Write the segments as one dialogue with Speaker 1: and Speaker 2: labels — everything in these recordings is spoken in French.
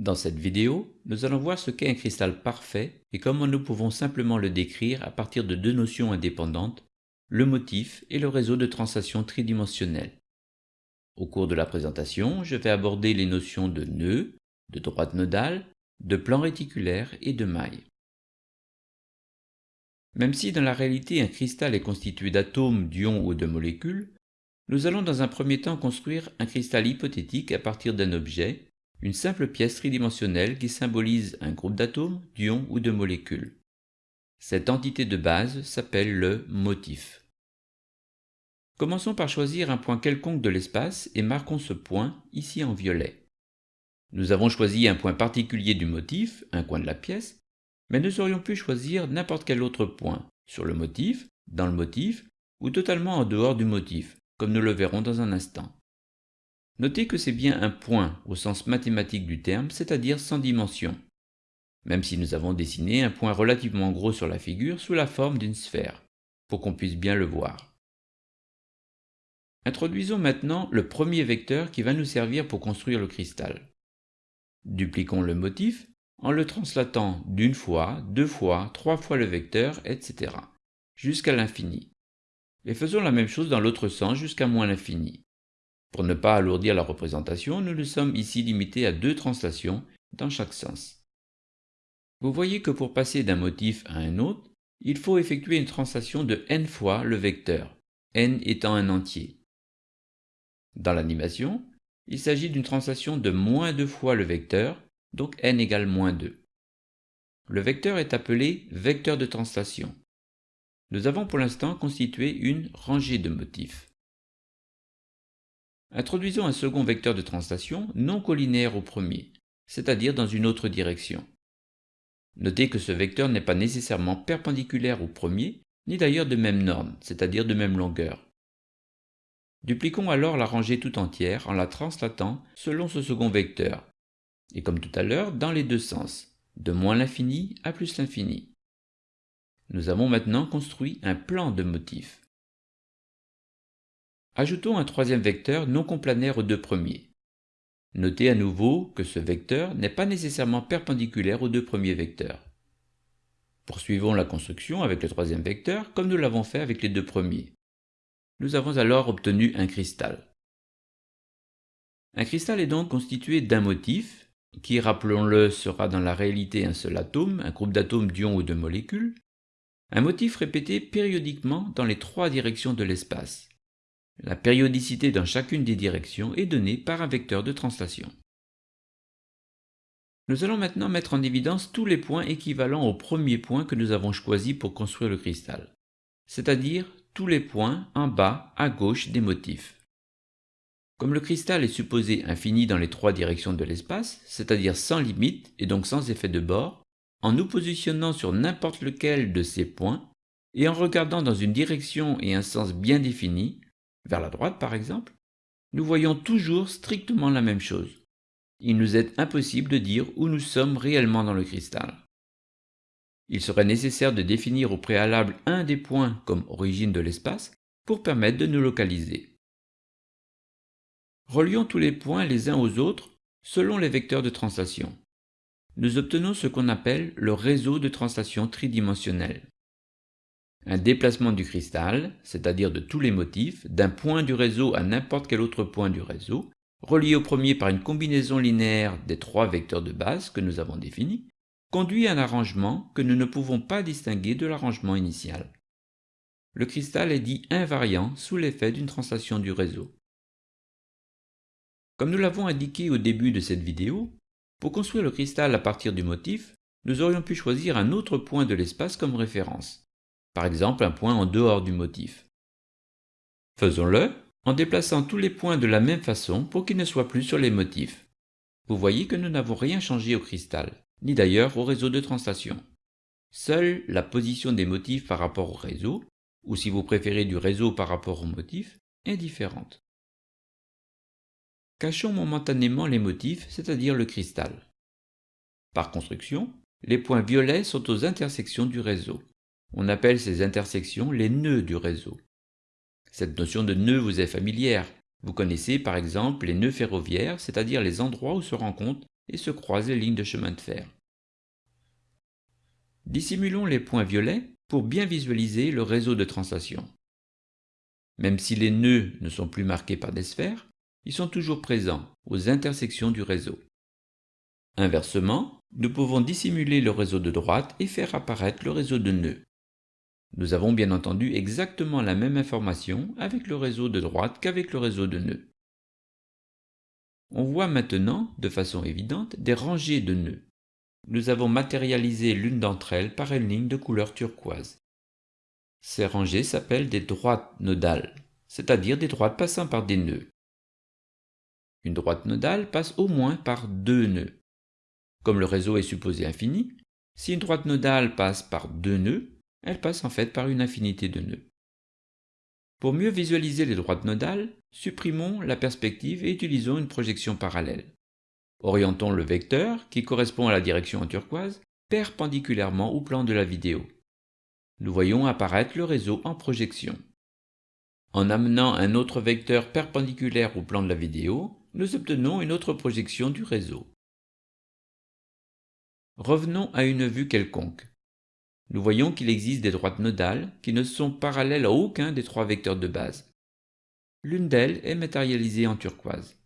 Speaker 1: Dans cette vidéo, nous allons voir ce qu'est un cristal parfait et comment nous pouvons simplement le décrire à partir de deux notions indépendantes, le motif et le réseau de translation tridimensionnel. Au cours de la présentation, je vais aborder les notions de nœud, de droite nodale, de plan réticulaire et de maille. Même si dans la réalité un cristal est constitué d'atomes, d'ions ou de molécules, nous allons dans un premier temps construire un cristal hypothétique à partir d'un objet une simple pièce tridimensionnelle qui symbolise un groupe d'atomes, d'ions ou de molécules. Cette entité de base s'appelle le motif. Commençons par choisir un point quelconque de l'espace et marquons ce point ici en violet. Nous avons choisi un point particulier du motif, un coin de la pièce, mais nous aurions pu choisir n'importe quel autre point, sur le motif, dans le motif, ou totalement en dehors du motif, comme nous le verrons dans un instant. Notez que c'est bien un point au sens mathématique du terme, c'est-à-dire sans dimension, même si nous avons dessiné un point relativement gros sur la figure sous la forme d'une sphère, pour qu'on puisse bien le voir. Introduisons maintenant le premier vecteur qui va nous servir pour construire le cristal. Dupliquons le motif en le translatant d'une fois, deux fois, trois fois le vecteur, etc. jusqu'à l'infini. Et faisons la même chose dans l'autre sens jusqu'à moins l'infini. Pour ne pas alourdir la représentation, nous nous sommes ici limités à deux translations dans chaque sens. Vous voyez que pour passer d'un motif à un autre, il faut effectuer une translation de n fois le vecteur, n étant un entier. Dans l'animation, il s'agit d'une translation de moins deux fois le vecteur, donc n égale moins 2. Le vecteur est appelé vecteur de translation. Nous avons pour l'instant constitué une rangée de motifs. Introduisons un second vecteur de translation non collinaire au premier, c'est-à-dire dans une autre direction. Notez que ce vecteur n'est pas nécessairement perpendiculaire au premier, ni d'ailleurs de même norme, c'est-à-dire de même longueur. Dupliquons alors la rangée tout entière en la translatant selon ce second vecteur, et comme tout à l'heure, dans les deux sens, de moins l'infini à plus l'infini. Nous avons maintenant construit un plan de motif. Ajoutons un troisième vecteur non complanaire aux deux premiers. Notez à nouveau que ce vecteur n'est pas nécessairement perpendiculaire aux deux premiers vecteurs. Poursuivons la construction avec le troisième vecteur comme nous l'avons fait avec les deux premiers. Nous avons alors obtenu un cristal. Un cristal est donc constitué d'un motif, qui, rappelons-le, sera dans la réalité un seul atome, un groupe d'atomes, d'ions ou de molécules, un motif répété périodiquement dans les trois directions de l'espace. La périodicité dans chacune des directions est donnée par un vecteur de translation. Nous allons maintenant mettre en évidence tous les points équivalents au premier point que nous avons choisi pour construire le cristal, c'est-à-dire tous les points en bas à gauche des motifs. Comme le cristal est supposé infini dans les trois directions de l'espace, c'est-à-dire sans limite et donc sans effet de bord, en nous positionnant sur n'importe lequel de ces points et en regardant dans une direction et un sens bien définis, vers la droite par exemple, nous voyons toujours strictement la même chose. Il nous est impossible de dire où nous sommes réellement dans le cristal. Il serait nécessaire de définir au préalable un des points comme origine de l'espace pour permettre de nous localiser. Relions tous les points les uns aux autres selon les vecteurs de translation. Nous obtenons ce qu'on appelle le réseau de translation tridimensionnel. Un déplacement du cristal, c'est-à-dire de tous les motifs, d'un point du réseau à n'importe quel autre point du réseau, relié au premier par une combinaison linéaire des trois vecteurs de base que nous avons définis, conduit à un arrangement que nous ne pouvons pas distinguer de l'arrangement initial. Le cristal est dit invariant sous l'effet d'une translation du réseau. Comme nous l'avons indiqué au début de cette vidéo, pour construire le cristal à partir du motif, nous aurions pu choisir un autre point de l'espace comme référence par exemple un point en dehors du motif. Faisons-le en déplaçant tous les points de la même façon pour qu'ils ne soient plus sur les motifs. Vous voyez que nous n'avons rien changé au cristal, ni d'ailleurs au réseau de translation. Seule la position des motifs par rapport au réseau, ou si vous préférez du réseau par rapport au motif, est différente. Cachons momentanément les motifs, c'est-à-dire le cristal. Par construction, les points violets sont aux intersections du réseau. On appelle ces intersections les nœuds du réseau. Cette notion de nœud vous est familière. Vous connaissez par exemple les nœuds ferroviaires, c'est-à-dire les endroits où se rencontrent et se croisent les lignes de chemin de fer. Dissimulons les points violets pour bien visualiser le réseau de translation. Même si les nœuds ne sont plus marqués par des sphères, ils sont toujours présents aux intersections du réseau. Inversement, nous pouvons dissimuler le réseau de droite et faire apparaître le réseau de nœuds. Nous avons bien entendu exactement la même information avec le réseau de droite qu'avec le réseau de nœuds. On voit maintenant, de façon évidente, des rangées de nœuds. Nous avons matérialisé l'une d'entre elles par une ligne de couleur turquoise. Ces rangées s'appellent des droites nodales, c'est-à-dire des droites passant par des nœuds. Une droite nodale passe au moins par deux nœuds. Comme le réseau est supposé infini, si une droite nodale passe par deux nœuds, elle passe en fait par une infinité de nœuds. Pour mieux visualiser les droites nodales, supprimons la perspective et utilisons une projection parallèle. Orientons le vecteur, qui correspond à la direction en turquoise, perpendiculairement au plan de la vidéo. Nous voyons apparaître le réseau en projection. En amenant un autre vecteur perpendiculaire au plan de la vidéo, nous obtenons une autre projection du réseau. Revenons à une vue quelconque. Nous voyons qu'il existe des droites nodales qui ne sont parallèles à aucun des trois vecteurs de base. L'une d'elles est matérialisée en turquoise.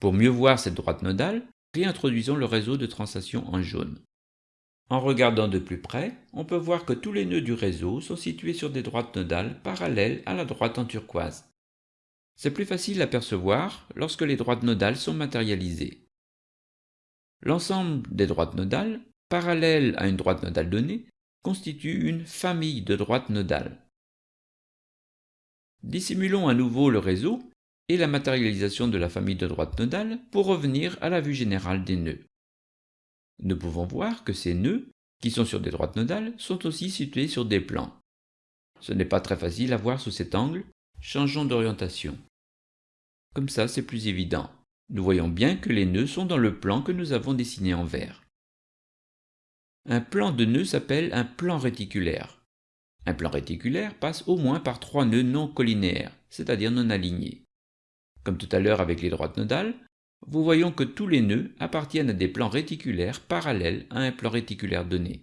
Speaker 1: Pour mieux voir cette droite nodale, réintroduisons le réseau de translation en jaune. En regardant de plus près, on peut voir que tous les nœuds du réseau sont situés sur des droites nodales parallèles à la droite en turquoise. C'est plus facile à percevoir lorsque les droites nodales sont matérialisées. L'ensemble des droites nodales, parallèles à une droite nodale donnée, constitue une famille de droites nodales. Dissimulons à nouveau le réseau et la matérialisation de la famille de droites nodales pour revenir à la vue générale des nœuds. Nous pouvons voir que ces nœuds, qui sont sur des droites nodales, sont aussi situés sur des plans. Ce n'est pas très facile à voir sous cet angle, changeons d'orientation. Comme ça, c'est plus évident. Nous voyons bien que les nœuds sont dans le plan que nous avons dessiné en vert. Un plan de nœuds s'appelle un plan réticulaire. Un plan réticulaire passe au moins par trois nœuds non collinéaires, c'est-à-dire non alignés. Comme tout à l'heure avec les droites nodales, vous voyons que tous les nœuds appartiennent à des plans réticulaires parallèles à un plan réticulaire donné.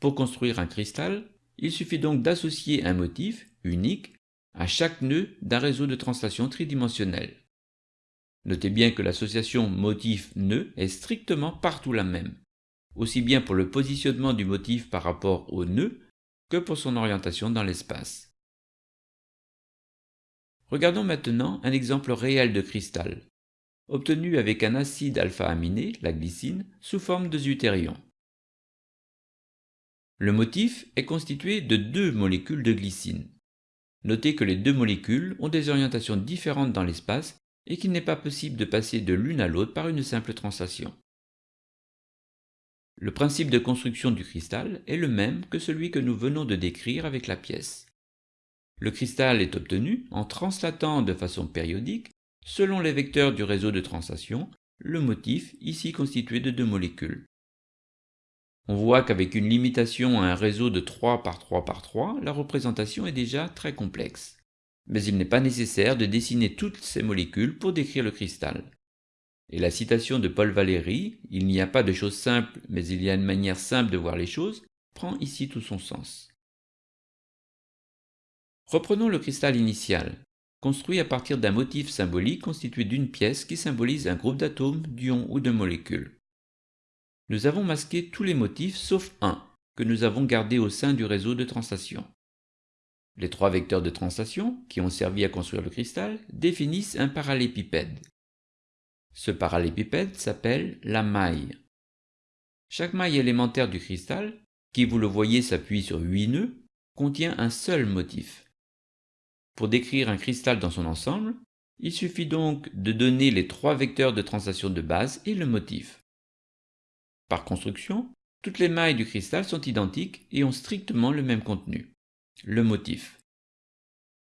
Speaker 1: Pour construire un cristal, il suffit donc d'associer un motif unique à chaque nœud d'un réseau de translation tridimensionnel. Notez bien que l'association motif-nœud est strictement partout la même, aussi bien pour le positionnement du motif par rapport au nœud que pour son orientation dans l'espace. Regardons maintenant un exemple réel de cristal, obtenu avec un acide alpha-aminé, la glycine, sous forme de deutérion. Le motif est constitué de deux molécules de glycine. Notez que les deux molécules ont des orientations différentes dans l'espace et qu'il n'est pas possible de passer de l'une à l'autre par une simple translation. Le principe de construction du cristal est le même que celui que nous venons de décrire avec la pièce. Le cristal est obtenu en translatant de façon périodique, selon les vecteurs du réseau de translation, le motif ici constitué de deux molécules. On voit qu'avec une limitation à un réseau de 3 par 3 par 3, la représentation est déjà très complexe. Mais il n'est pas nécessaire de dessiner toutes ces molécules pour décrire le cristal. Et la citation de Paul Valéry, « Il n'y a pas de choses simples, mais il y a une manière simple de voir les choses », prend ici tout son sens. Reprenons le cristal initial, construit à partir d'un motif symbolique constitué d'une pièce qui symbolise un groupe d'atomes, d'ions ou de molécules. Nous avons masqué tous les motifs sauf un, que nous avons gardé au sein du réseau de translation. Les trois vecteurs de translation, qui ont servi à construire le cristal, définissent un parallépipède. Ce parallépipède s'appelle la maille. Chaque maille élémentaire du cristal, qui vous le voyez s'appuie sur huit nœuds, contient un seul motif. Pour décrire un cristal dans son ensemble, il suffit donc de donner les trois vecteurs de translation de base et le motif. Par construction, toutes les mailles du cristal sont identiques et ont strictement le même contenu, le motif.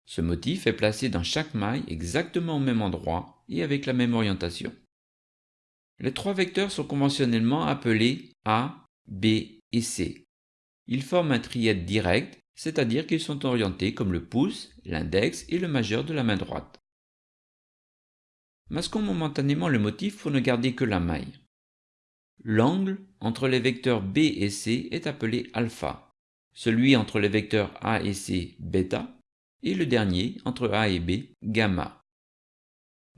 Speaker 1: Ce motif est placé dans chaque maille exactement au même endroit et avec la même orientation. Les trois vecteurs sont conventionnellement appelés A, B et C. Ils forment un trièdre direct c'est-à-dire qu'ils sont orientés comme le pouce, l'index et le majeur de la main droite. Masquons momentanément le motif pour ne garder que la maille. L'angle entre les vecteurs B et C est appelé alpha, celui entre les vecteurs A et C bêta, et le dernier entre A et B gamma.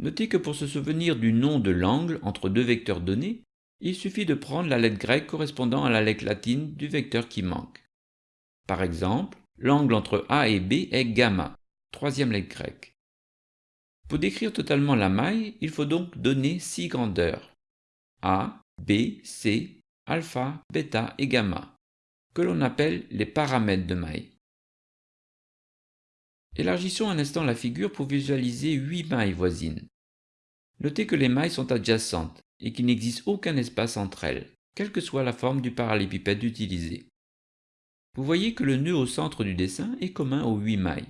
Speaker 1: Notez que pour se souvenir du nom de l'angle entre deux vecteurs donnés, il suffit de prendre la lettre grecque correspondant à la lettre latine du vecteur qui manque. Par exemple, l'angle entre A et B est gamma, troisième lettre grecque. Pour décrire totalement la maille, il faut donc donner six grandeurs A, B, C, alpha, bêta et gamma, que l'on appelle les paramètres de maille. Élargissons un instant la figure pour visualiser huit mailles voisines. Notez que les mailles sont adjacentes et qu'il n'existe aucun espace entre elles, quelle que soit la forme du parallélépipède utilisé. Vous voyez que le nœud au centre du dessin est commun aux huit mailles.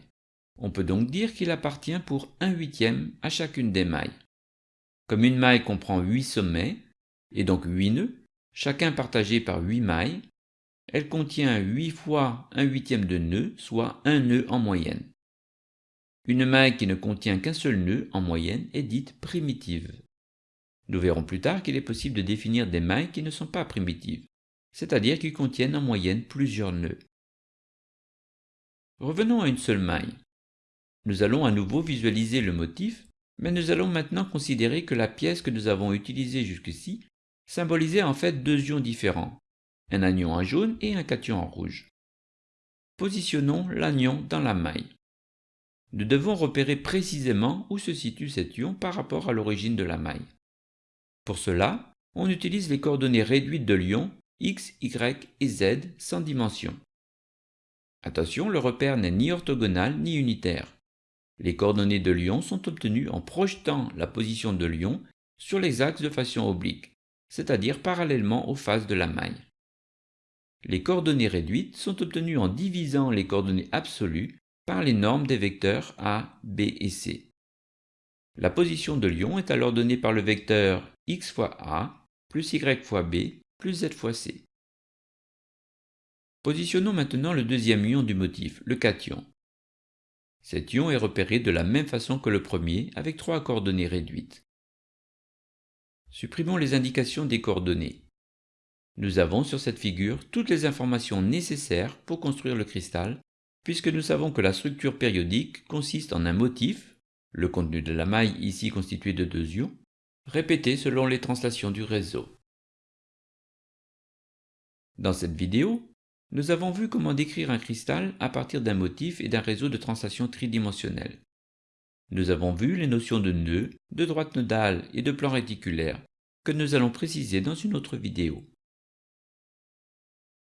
Speaker 1: On peut donc dire qu'il appartient pour un huitième à chacune des mailles. Comme une maille comprend huit sommets, et donc huit nœuds, chacun partagé par huit mailles, elle contient 8 fois un huitième de nœud, soit un nœud en moyenne. Une maille qui ne contient qu'un seul nœud en moyenne est dite primitive. Nous verrons plus tard qu'il est possible de définir des mailles qui ne sont pas primitives, c'est-à-dire qui contiennent en moyenne plusieurs nœuds. Revenons à une seule maille. Nous allons à nouveau visualiser le motif, mais nous allons maintenant considérer que la pièce que nous avons utilisée jusqu'ici symbolisait en fait deux ions différents, un anion en jaune et un cation en rouge. Positionnons l'anion dans la maille. Nous devons repérer précisément où se situe cet ion par rapport à l'origine de la maille. Pour cela, on utilise les coordonnées réduites de l'ion x, y et z sans dimension. Attention, le repère n'est ni orthogonal ni unitaire. Les coordonnées de l'ion sont obtenues en projetant la position de l'ion sur les axes de façon oblique, c'est-à-dire parallèlement aux faces de la maille. Les coordonnées réduites sont obtenues en divisant les coordonnées absolues par les normes des vecteurs A, B et C. La position de l'ion est alors donnée par le vecteur x fois A plus y fois B plus z fois C. Positionnons maintenant le deuxième ion du motif, le cation. Cet ion est repéré de la même façon que le premier avec trois coordonnées réduites. Supprimons les indications des coordonnées. Nous avons sur cette figure toutes les informations nécessaires pour construire le cristal puisque nous savons que la structure périodique consiste en un motif, le contenu de la maille ici constitué de deux ions, répété selon les translations du réseau. Dans cette vidéo, nous avons vu comment décrire un cristal à partir d'un motif et d'un réseau de translation tridimensionnel. Nous avons vu les notions de nœud, de droite nodale et de plan réticulaire, que nous allons préciser dans une autre vidéo.